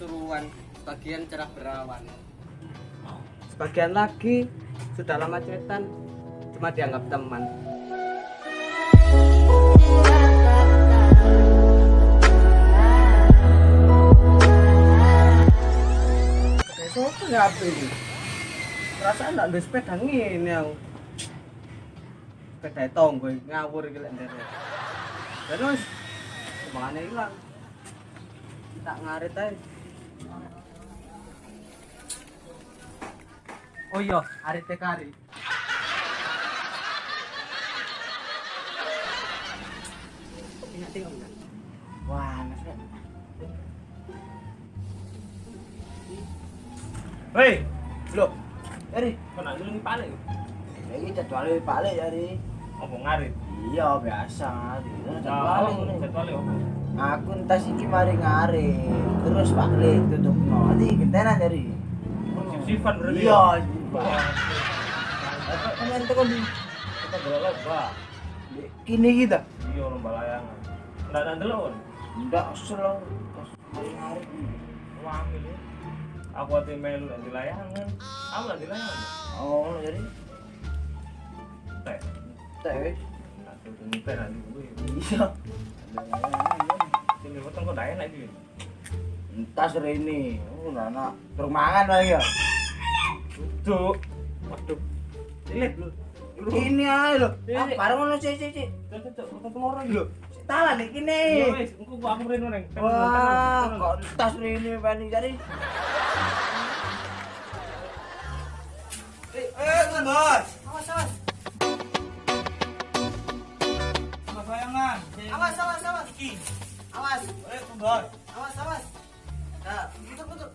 Pasuruan, sebagian cerah berawan. Sebagian lagi sudah lama cetan, cuma dianggap teman. Besok ya apa ini? Perasaan nggak ada sepeda ngene aku. Sepeda tonggo ngawur lek ndere. Terus ke mana hilang? Tak ngarit aja. Oh iya, hari. Ingat tengok enggak? Wah. Hei, lo, Eri, kau nak dulu ni ini jadwalnya balik Eri. Apa ngarit? Iya biasa Jadwal, jadwalnya ini. jadwal apa? Aku entas iki mari ngari. Terus balik tutup no. Nanti gentenan Eri. Sif-sifan berarti. Iya, ya? Pak. Kemarin tekan di Kita gelap ba. kini kita. Iya lomba layangan. Ndak ada delon. Enggak selalu mari ngari. Wamil. Aku ati melu nanti layangan. Aku nanti layangan. Oh, jadi Teh. teh. Aku tuh nyuper nanti gue. Iya. Sini potong kok dah enak iki. Entas Rene. Oh, anak perumahan lagi ya. Tuh. Waduh. Lihat. Ini loh. Iya, Ah, iya. bareng ngono sih sih sih. Tuh tuh tuh potong telur lagi lho. Talan nih kini. Iya wis, engko aku mrene neng. Wah, kok tas ini pani jadi. Eh, eh, Bos. Awas, awas. Sama bayangan. Awas, awas, awas. Iki. Awas. Eh, Bos. Awas, awas. Nah, putar, putar.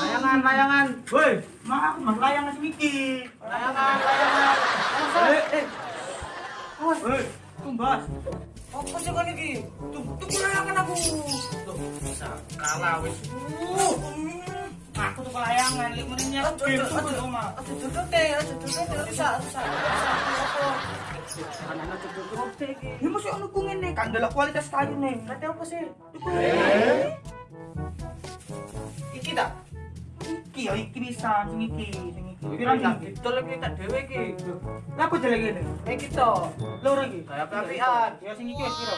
Layangan, layangan. Woi, aku mah layangan semiki. Layangan, layangan. Awas, awas. Eh, eh. Awas. Woi, tumbas. Apa sih kan iki? Tuh, tuh layangan aku. Tuh, bisa kalah wis. Uh, aku tuh layangan, lek menenya Aduh, aduh, aduh. Aduh, duduk deh, aduh, duduk deh. Rusak, rusak, rusak. Apa? Anak-anak mesti ono ku ngene, kan delok kualitas kayu nih. Kate apa sih? Iki tak? Iki ya iki bisa, sing iki, sing iki. Pirang iki? Dol iki tak dhewe iki. Lah apa jelek ngene? Eh kita. Loro iki. Kayak api-apian. Ya sing iki piro?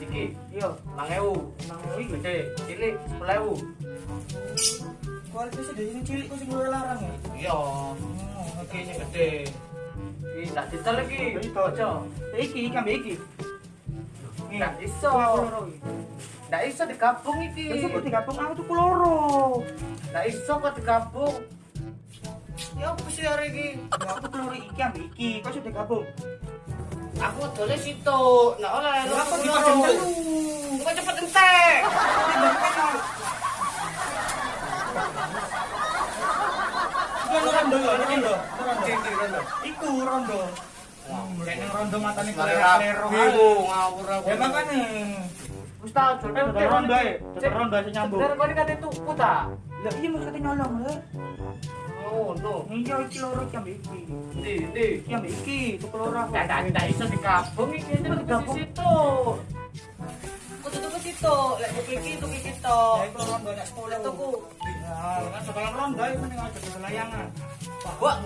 Iki. Iya, 1000. nang iki. Gede, cilik 10.000. Kualitasnya dari sing cilik kok sing larang ya. Iya. Sing gede. Iki tak didol iki. Iso. Nggak iso digabung iki. Wis kok digabung aku tuh loro. Nggak iso kok digabung. Ya apa sih hari iki? Ya aku loro iki ambek iki, kok sudah digabung. Aku dole situ. Nah oleh aku telu? Kok cepet entek. Iki rondo ya, rondo. Iku rondo. Rondo matane klero. biru ngawur aku. Ya makane. Wis tau jol Eh, udah rondo ae. Rondo ae nyambung. Kene kate tuku ta. Lah iya mesti kate nyolong lho. Oh, no. Iya iki loro iki ambek iki. Ndi, ndi. Iki ambek iki, tuku loro aku. Nggak, nggak, nggak iso digabung iki Digabung. situ. Kudu tuku situ, lek tuku iki tuku iki to. Iku rondo nek 10. Lek tuku. Kan sekarang rondo ae mending aja di layangan. Wah,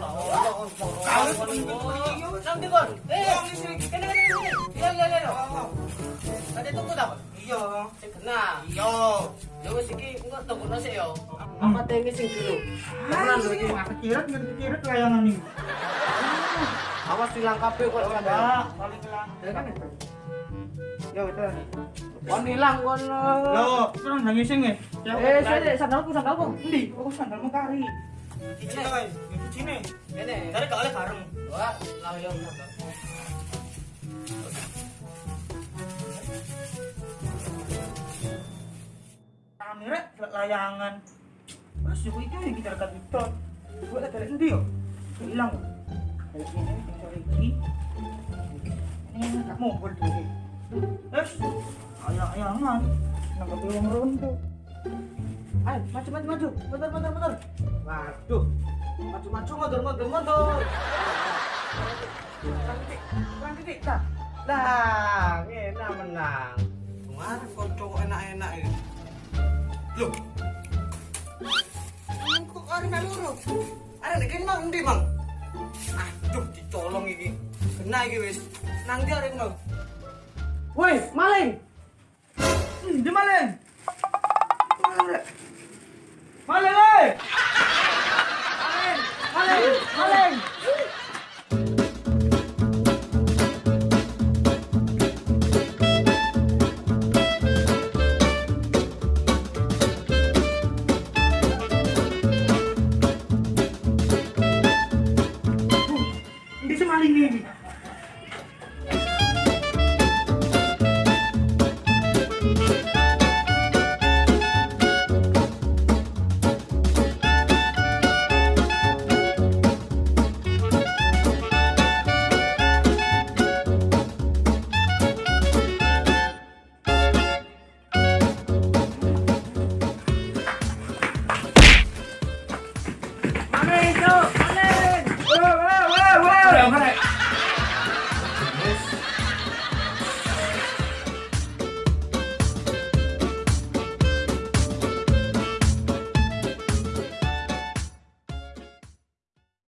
Nanti kon. Eh, kene kene kene. Ya ya ya. Ada tuku ta? Iya. Sing kena. Iya. Ya wis iki engko tuku nasi yo. Apa tengi sing dulu? Tenan lho iki mak kekiret ngerti kekiret layangan iki. Awas hilang kabeh kok kan. Paling hilang. Ya kan. Ya betul. Kon hilang kon. Loh, kurang nang ngising ya. Eh, sik sandalku sandalku. Endi? Aku sandalmu kari. Iki guys, itu sini. Kene. Gak oleh bareng. Wah, lah yo. Kamera layangan. Terus itu yang kita rekat itu. Gue dari endi yo. Hilang. Dari sini tinggal iki. Ini gak mau Terus ayang-ayangan. Nang kepiwang rondo. Ayo, maju maju maju. Mundur mundur mundur. Waduh. Maju maju mundur mundur mundur. Kurang titik, kurang titik. Nah, nah, enak menang. Kemarin kok cowok enak-enak ini. Loh. Kok arek melu lho? Arek nek kene mang endi, Mang? Aduh, ditolong iki. Kena iki wis. Nang ndi arek mau? Woi, maling. Di maling. Maling. Maling, maling.